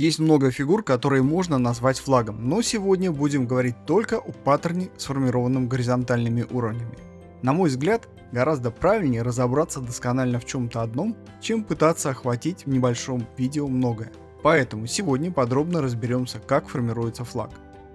Есть много фигур, которые можно назвать флагом, но сегодня будем говорить только о паттерне, сформированном горизонтальными уровнями. На мой взгляд, гораздо правильнее разобраться досконально в чем-то одном, чем пытаться охватить в небольшом видео многое. Поэтому сегодня подробно разберемся, как формируется флаг.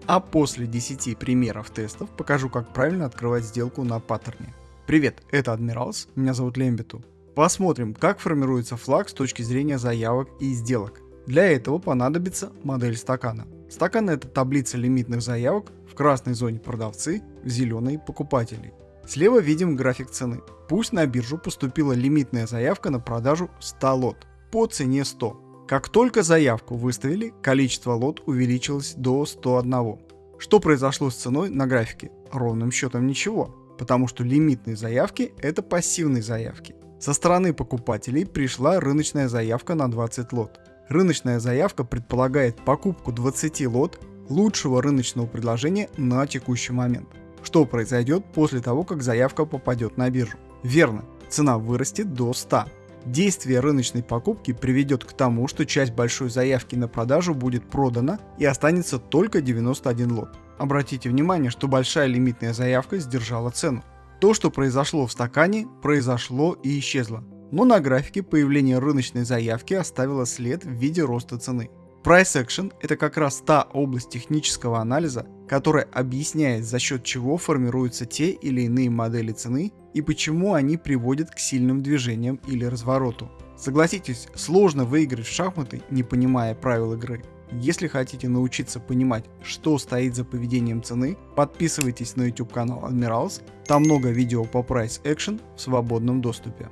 А после 10 примеров тестов покажу, как правильно открывать сделку на паттерне. Привет, это Адмиралс, меня зовут Лембиту. Посмотрим, как формируется флаг с точки зрения заявок и сделок. Для этого понадобится модель стакана. Стакан это таблица лимитных заявок, в красной зоне продавцы, в зеленой покупатели. Слева видим график цены. Пусть на биржу поступила лимитная заявка на продажу 100 лот по цене 100. Как только заявку выставили, количество лот увеличилось до 101. Что произошло с ценой на графике? Ровным счетом ничего, потому что лимитные заявки это пассивные заявки. Со стороны покупателей пришла рыночная заявка на 20 лот. Рыночная заявка предполагает покупку 20 лот лучшего рыночного предложения на текущий момент. Что произойдет после того, как заявка попадет на биржу? Верно, цена вырастет до 100. Действие рыночной покупки приведет к тому, что часть большой заявки на продажу будет продана и останется только 91 лот. Обратите внимание, что большая лимитная заявка сдержала цену. То, что произошло в стакане, произошло и исчезло но на графике появление рыночной заявки оставило след в виде роста цены. Price Action – это как раз та область технического анализа, которая объясняет за счет чего формируются те или иные модели цены и почему они приводят к сильным движениям или развороту. Согласитесь, сложно выиграть в шахматы, не понимая правил игры. Если хотите научиться понимать, что стоит за поведением цены, подписывайтесь на YouTube канал Admirals, там много видео по Price Action в свободном доступе.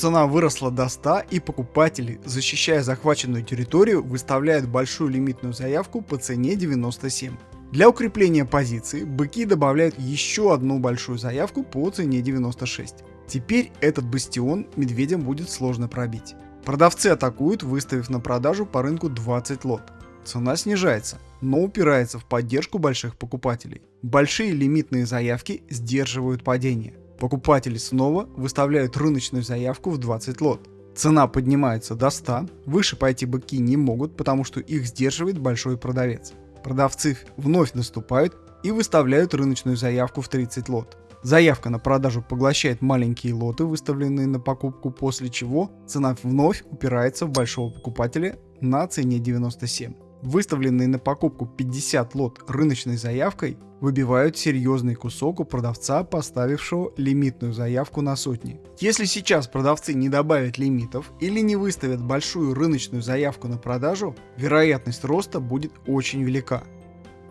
Цена выросла до 100 и покупатели, защищая захваченную территорию, выставляют большую лимитную заявку по цене 97. Для укрепления позиции быки добавляют еще одну большую заявку по цене 96. Теперь этот бастион медведям будет сложно пробить. Продавцы атакуют, выставив на продажу по рынку 20 лот. Цена снижается, но упирается в поддержку больших покупателей. Большие лимитные заявки сдерживают падение. Покупатели снова выставляют рыночную заявку в 20 лот. Цена поднимается до 100, выше пойти быки не могут, потому что их сдерживает большой продавец. Продавцы вновь наступают и выставляют рыночную заявку в 30 лот. Заявка на продажу поглощает маленькие лоты, выставленные на покупку, после чего цена вновь упирается в большого покупателя на цене 97 выставленные на покупку 50 лот рыночной заявкой, выбивают серьезный кусок у продавца, поставившего лимитную заявку на сотни. Если сейчас продавцы не добавят лимитов или не выставят большую рыночную заявку на продажу, вероятность роста будет очень велика.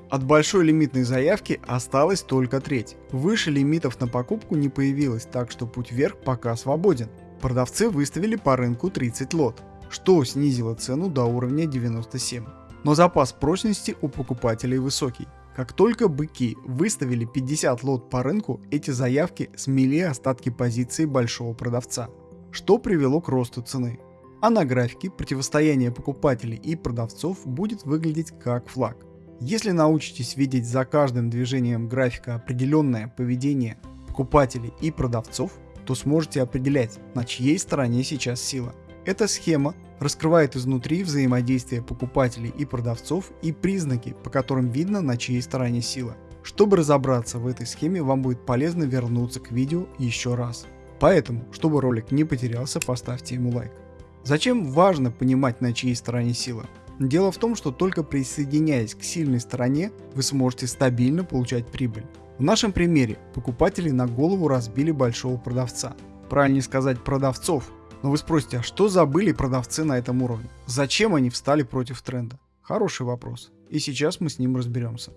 От большой лимитной заявки осталась только треть. Выше лимитов на покупку не появилось, так что путь вверх пока свободен. Продавцы выставили по рынку 30 лот, что снизило цену до уровня 97 но запас прочности у покупателей высокий. Как только быки выставили 50 лот по рынку, эти заявки смели остатки позиции большого продавца, что привело к росту цены. А на графике противостояние покупателей и продавцов будет выглядеть как флаг. Если научитесь видеть за каждым движением графика определенное поведение покупателей и продавцов, то сможете определять, на чьей стороне сейчас сила. Эта схема раскрывает изнутри взаимодействие покупателей и продавцов и признаки, по которым видно, на чьей стороне сила. Чтобы разобраться в этой схеме, вам будет полезно вернуться к видео еще раз. Поэтому, чтобы ролик не потерялся, поставьте ему лайк. Зачем важно понимать, на чьей стороне сила? Дело в том, что только присоединяясь к сильной стороне, вы сможете стабильно получать прибыль. В нашем примере покупатели на голову разбили большого продавца. Правильнее сказать продавцов, но вы спросите, а что забыли продавцы на этом уровне? Зачем они встали против тренда? Хороший вопрос. И сейчас мы с ним разберемся.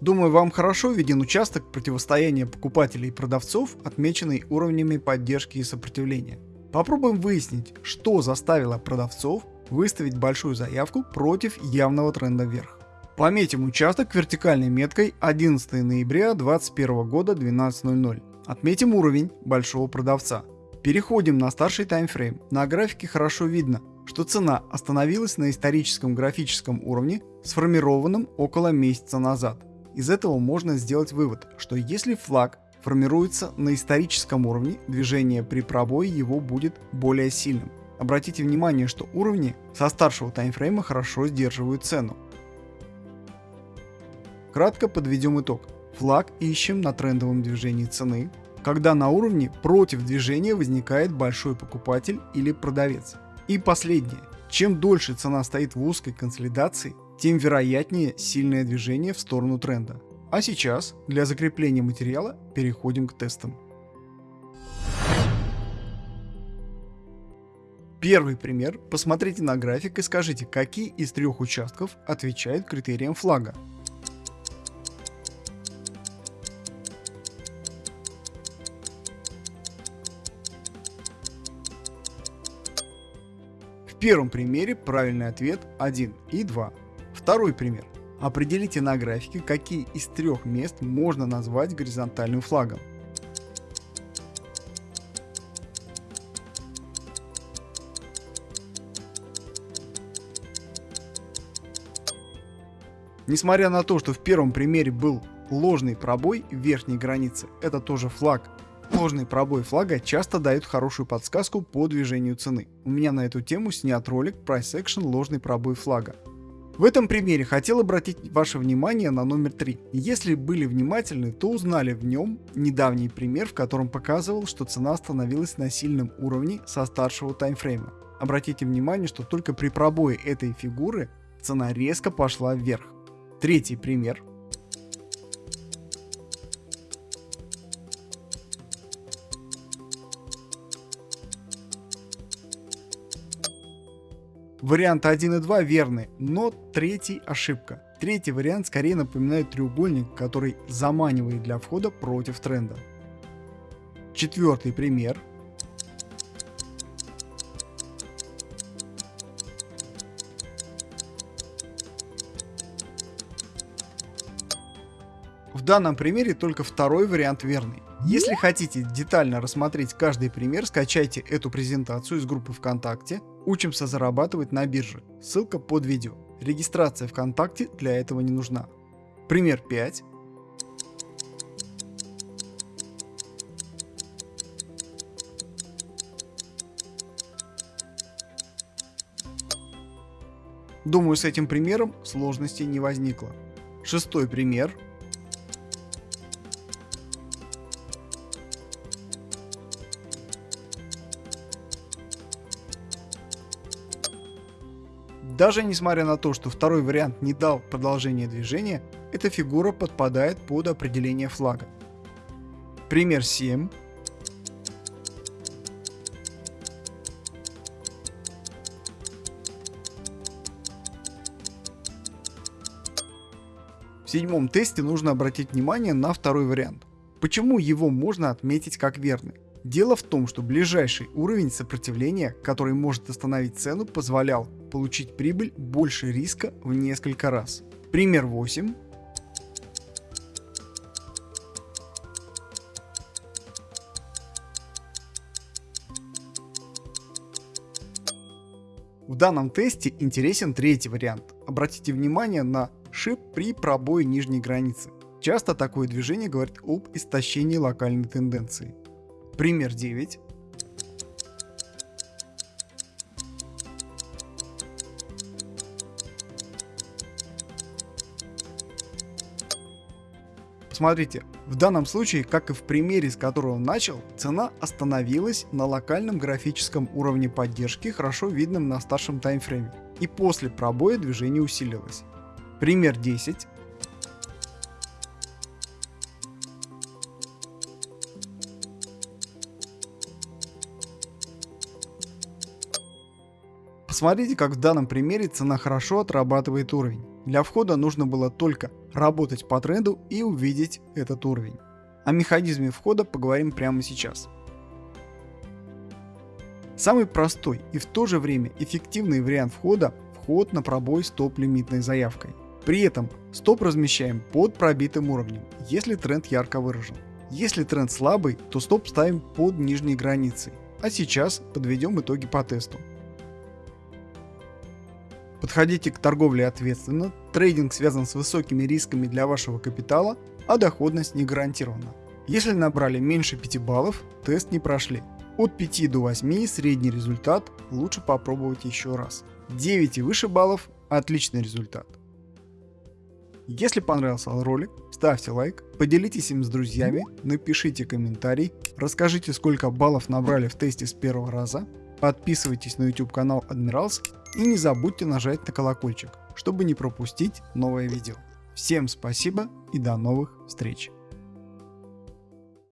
Думаю, вам хорошо виден участок противостояния покупателей и продавцов, отмеченный уровнями поддержки и сопротивления. Попробуем выяснить, что заставило продавцов выставить большую заявку против явного тренда вверх. Пометим участок вертикальной меткой 11 ноября 2021 года 12.00. Отметим уровень большого продавца. Переходим на старший таймфрейм. На графике хорошо видно, что цена остановилась на историческом графическом уровне, сформированном около месяца назад. Из этого можно сделать вывод, что если флаг формируется на историческом уровне, движение при пробое его будет более сильным. Обратите внимание, что уровни со старшего таймфрейма хорошо сдерживают цену. Кратко подведем итог. Флаг ищем на трендовом движении цены, когда на уровне против движения возникает большой покупатель или продавец. И последнее. Чем дольше цена стоит в узкой консолидации, тем вероятнее сильное движение в сторону тренда. А сейчас для закрепления материала переходим к тестам. Первый пример. Посмотрите на график и скажите, какие из трех участков отвечают критериям флага. Первом примере правильный ответ 1 и 2. Второй пример. Определите на графике, какие из трех мест можно назвать горизонтальным флагом. Несмотря на то, что в первом примере был ложный пробой верхней границы, это тоже флаг. Ложный пробой флага часто дает хорошую подсказку по движению цены. У меня на эту тему снят ролик Price Action ложный пробой флага. В этом примере хотел обратить ваше внимание на номер 3. Если были внимательны, то узнали в нем недавний пример, в котором показывал, что цена остановилась на сильном уровне со старшего таймфрейма. Обратите внимание, что только при пробое этой фигуры цена резко пошла вверх. Третий пример. Вариант 1 и 2 верны, но третий ошибка. Третий вариант скорее напоминает треугольник, который заманивает для входа против тренда. Четвертый пример. В данном примере только второй вариант верный. Если хотите детально рассмотреть каждый пример, скачайте эту презентацию из группы ВКонтакте Учимся зарабатывать на бирже. Ссылка под видео. Регистрация ВКонтакте для этого не нужна. Пример 5. Думаю, с этим примером сложностей не возникло. Шестой пример. Даже несмотря на то, что второй вариант не дал продолжения движения, эта фигура подпадает под определение флага. Пример 7. В седьмом тесте нужно обратить внимание на второй вариант. Почему его можно отметить как верный? Дело в том, что ближайший уровень сопротивления, который может остановить цену, позволял получить прибыль больше риска в несколько раз. Пример 8. В данном тесте интересен третий вариант. Обратите внимание на шип при пробое нижней границы. Часто такое движение говорит об истощении локальной тенденции. Пример 9. Смотрите, в данном случае, как и в примере, с которого начал, цена остановилась на локальном графическом уровне поддержки, хорошо видном на старшем таймфрейме, и после пробоя движение усилилось. Пример 10. Посмотрите, как в данном примере цена хорошо отрабатывает уровень. Для входа нужно было только работать по тренду и увидеть этот уровень. О механизме входа поговорим прямо сейчас. Самый простой и в то же время эффективный вариант входа – вход на пробой стоп-лимитной заявкой. При этом стоп размещаем под пробитым уровнем, если тренд ярко выражен. Если тренд слабый, то стоп ставим под нижней границей. А сейчас подведем итоги по тесту. Подходите к торговле ответственно, трейдинг связан с высокими рисками для вашего капитала, а доходность не гарантирована. Если набрали меньше 5 баллов, тест не прошли. От 5 до 8 средний результат, лучше попробовать еще раз. 9 и выше баллов – отличный результат. Если понравился ролик, ставьте лайк, поделитесь им с друзьями, напишите комментарий, расскажите сколько баллов набрали в тесте с первого раза, подписывайтесь на YouTube канал Admirals и не забудьте нажать на колокольчик, чтобы не пропустить новое видео. Всем спасибо и до новых встреч!